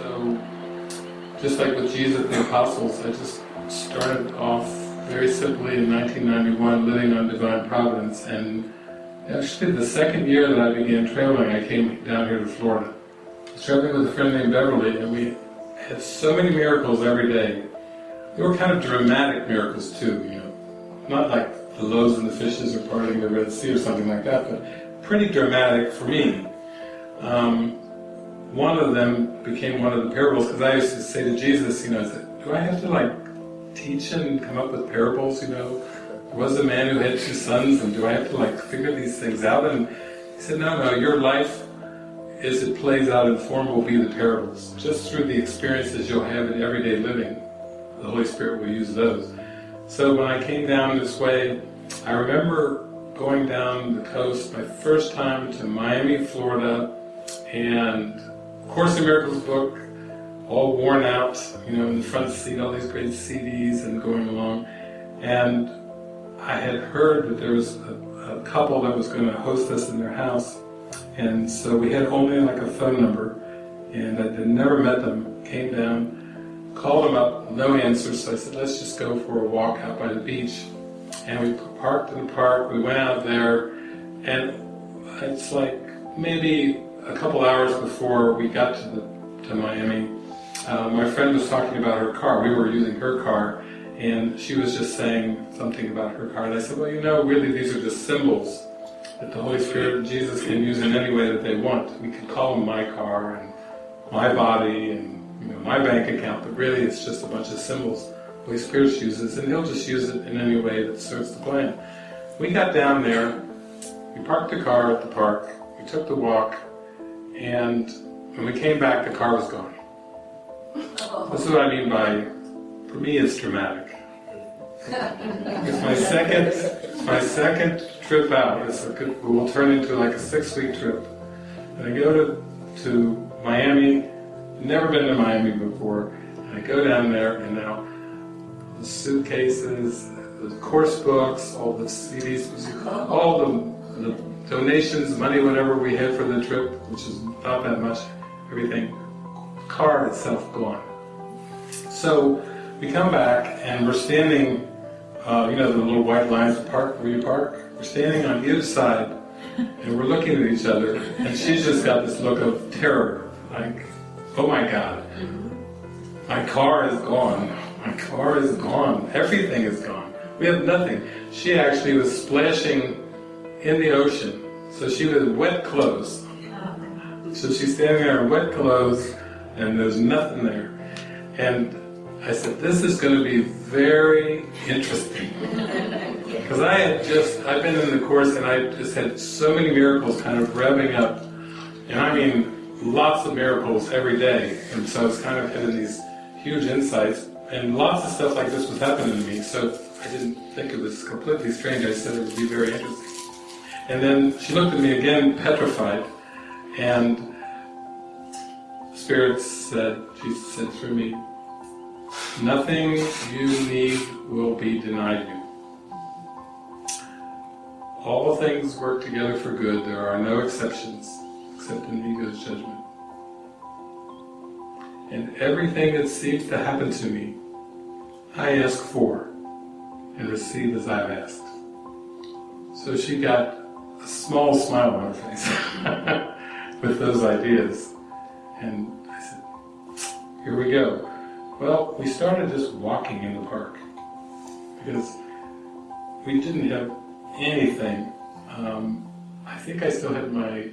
So, just like with Jesus and the Apostles, I just started off very simply in 1991 living on Divine Providence and actually the second year that I began traveling I came down here to Florida. I was traveling with a friend named Beverly and we had so many miracles every day. They were kind of dramatic miracles too, you know. Not like the loaves and the fishes or parting the Red Sea or something like that, but pretty dramatic for me. Um, one of them became one of the parables because I used to say to Jesus, you know, do I have to like teach and come up with parables, you know? There was a man who had two sons and do I have to like figure these things out? And he said, no, no, your life as it plays out in form will be the parables. Just through the experiences you'll have in everyday living, the Holy Spirit will use those. So when I came down this way, I remember going down the coast my first time to Miami, Florida, and Course in Miracles book, all worn out, you know, in the front seat, all these great CDs and going along. And I had heard that there was a, a couple that was going to host us in their house, and so we had only like a phone number, and I had never met them, came down, called them up, no answer, so I said, let's just go for a walk out by the beach. And we parked in the park, we went out there, and it's like maybe a couple hours before we got to, the, to Miami, uh, my friend was talking about her car. We were using her car, and she was just saying something about her car. And I said, well, you know, really these are just symbols that the Holy Spirit and Jesus can use in any way that they want. We could call them my car and my body and you know my bank account, but really it's just a bunch of symbols the Holy Spirit uses, and He'll just use it in any way that serves the plan. We got down there, we parked the car at the park, we took the walk, and when we came back the car was gone. This is what I mean by, for me it's dramatic. It's my second, it's my second trip out. It's a, it will turn into like a six-week trip. And I go to, to Miami, never been to Miami before, and I go down there and now the suitcases, the course books, all the CDs, all the, the donations, money, whatever we had for the trip, which is not that much, everything, car itself gone. So we come back and we're standing, uh, you know the little white lines park where you park? We're standing on either side and we're looking at each other and she's just got this look of terror, like, oh my God, my car is gone, my car is gone, everything is gone. We have nothing. She actually was splashing in the ocean, so she was wet clothes. So she's standing there in wet clothes and there's nothing there. And I said, this is going to be very interesting. Because I had just, I've been in the Course and I just had so many miracles kind of revving up. And I mean, lots of miracles every day. And so it's kind of having these huge insights. And lots of stuff like this was happening to me. So I didn't think it was completely strange. I said it would be very interesting. And then she looked at me again, petrified. And Spirit said, Jesus said through me, nothing you need will be denied you. All things work together for good, there are no exceptions, except in ego's judgment. And everything that seems to happen to me, I ask for, and receive as I've asked. So she got a small smile on her face. with those ideas. And I said, here we go. Well, we started just walking in the park because we didn't have anything. Um, I think I still had my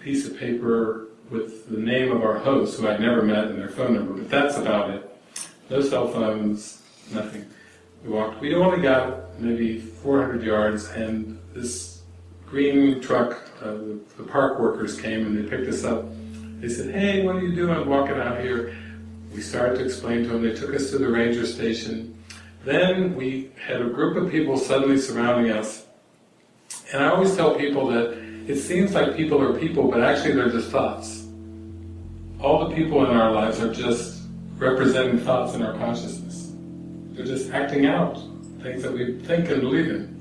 piece of paper with the name of our host, who I'd never met, and their phone number, but that's about it. No cell phones, nothing. We walked. We only got maybe 400 yards, and this green truck uh, the, the, park workers came and they picked us up. They said, hey, what are you doing walking out here? We started to explain to them. They took us to the ranger station. Then we had a group of people suddenly surrounding us. And I always tell people that it seems like people are people, but actually they're just thoughts. All the people in our lives are just representing thoughts in our consciousness. They're just acting out things that we think and believe in.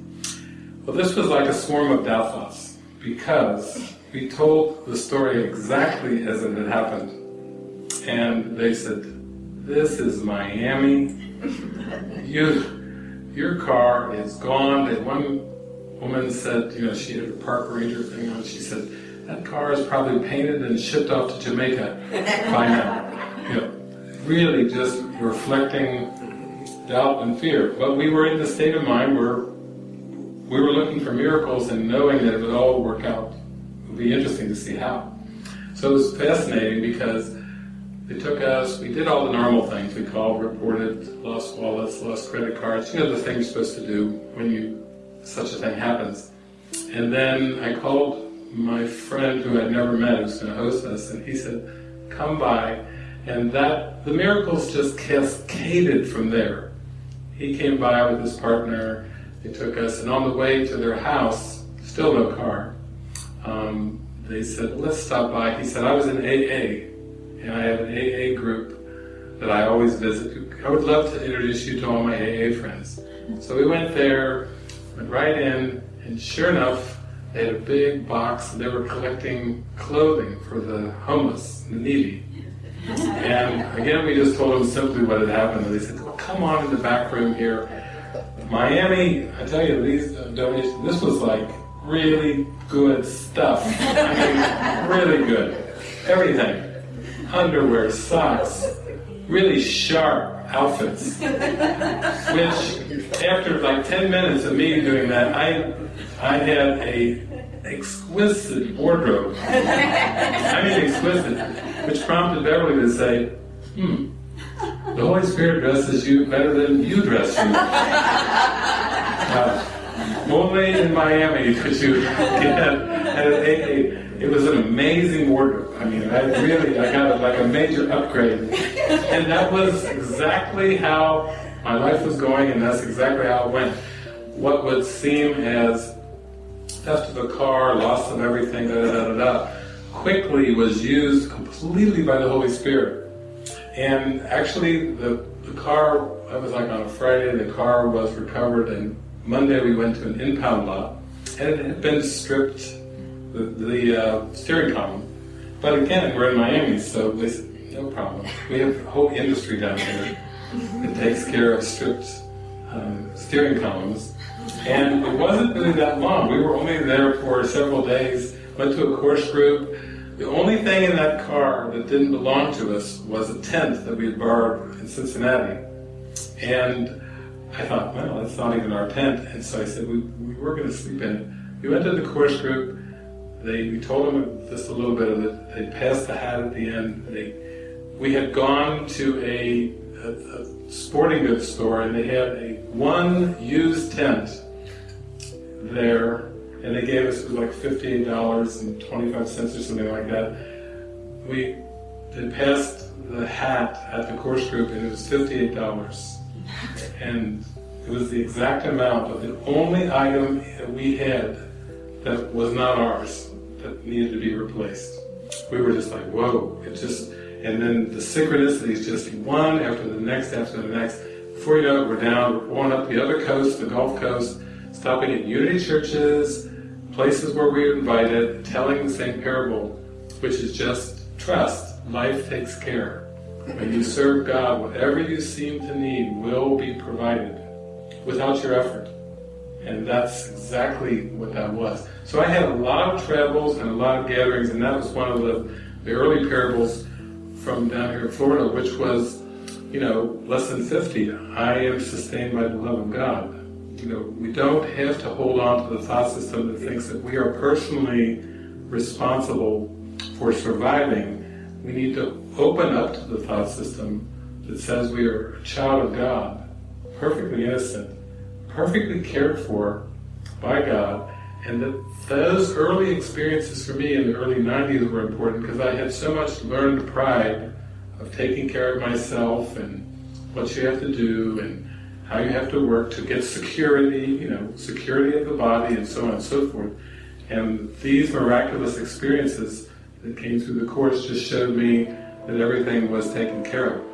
Well, this was like a swarm of doubt because we told the story exactly as it had happened. and they said, "This is Miami. You, your car is gone." And one woman said, you know, she had a park ranger thing on. She said, "That car is probably painted and shipped off to Jamaica by now." You know, really just reflecting doubt and fear. But we were in the state of mind where we were looking for miracles and knowing that it would all work out. It would be interesting to see how. So it was fascinating because they took us, we did all the normal things. We called, reported, lost wallets, lost credit cards, you know the things you're supposed to do when you such a thing happens. And then I called my friend who I'd never met, who was going to host us, and he said, come by. And that, the miracles just cascaded from there. He came by with his partner, they took us, and on the way to their house, still no car, um, they said, let's stop by. He said, I was in AA, and I have an AA group that I always visit. I would love to introduce you to all my AA friends. So we went there, went right in, and sure enough, they had a big box, and they were collecting clothing for the homeless, the needy. And again, we just told them simply what had happened, and they said, well, come on in the back room here. Miami, I tell you, these donations, this was like really good stuff. I mean, really good. Everything. Underwear, socks, really sharp outfits. Which, after like 10 minutes of me doing that, I, I had a exquisite wardrobe. I mean exquisite. Which prompted Beverly to say, hmm, the Holy Spirit dresses you better than you dress you. Only in Miami could you get a, it was an amazing wardrobe. I mean, I really, I got a, like a major upgrade. And that was exactly how my life was going, and that's exactly how it went. What would seem as theft of a car, loss of everything, da da da da da, quickly was used completely by the Holy Spirit. And actually, the, the car, that was like on a Friday, the car was recovered, and Monday we went to an impound lot, and it had been stripped, the, the uh, steering column. But again, we're in Miami, so they said, no problem. We have a whole industry down here that takes care of stripped um, steering columns. And it wasn't really that long. We were only there for several days, went to a course group. The only thing in that car that didn't belong to us was a tent that we had borrowed in Cincinnati. And I thought, well, that's not even our tent. And so I said, we, we were going to sleep in it. We went to the course group. They, we told them just a little bit of it. They passed the hat at the end. They, we had gone to a, a, a sporting goods store and they had a one used tent there and they gave us like fifteen dollars and twenty five cents or something like that. We had passed the hat at the course group and it was $58 and it was the exact amount of the only item we had that was not ours that needed to be replaced. We were just like, whoa, it just, and then the synchronicities just one after the next after the next. Before you know it, we're down, we're going up the other coast, the Gulf Coast, stopping at unity churches, places where we are invited, telling the same parable, which is just trust, life takes care. When you serve God, whatever you seem to need will be provided without your effort. And that's exactly what that was. So I had a lot of travels and a lot of gatherings, and that was one of the, the early parables from down here in Florida, which was, you know, Lesson 50. I am sustained by the love of God. You know, we don't have to hold on to the thought system that thinks that we are personally responsible for surviving. We need to open up to the thought system that says we are a child of God, perfectly innocent, perfectly cared for by God, and that those early experiences for me in the early 90s were important because I had so much learned pride of taking care of myself and what you have to do and how you have to work to get security, you know, security of the body and so on and so forth. And these miraculous experiences that came through the course just showed me that everything was taken care of.